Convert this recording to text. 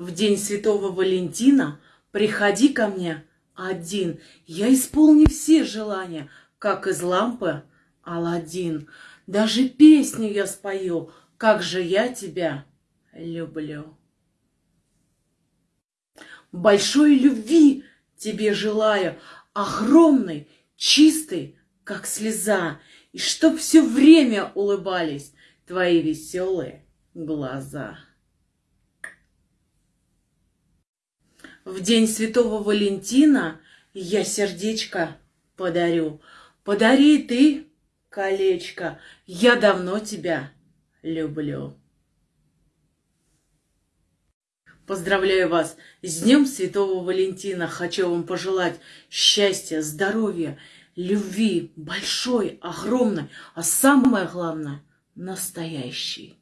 В день Святого Валентина приходи ко мне один. Я исполню все желания, как из лампы Аладдин. Даже песню я спою, как же я тебя люблю. Большой любви тебе желаю, огромной, чистой, как слеза, и чтоб все время улыбались твои веселые глаза. В день Святого Валентина я сердечко подарю. Подари ты колечко, я давно тебя люблю. Поздравляю вас с Днем Святого Валентина. Хочу вам пожелать счастья, здоровья, любви, большой, огромной, а самое главное, настоящей.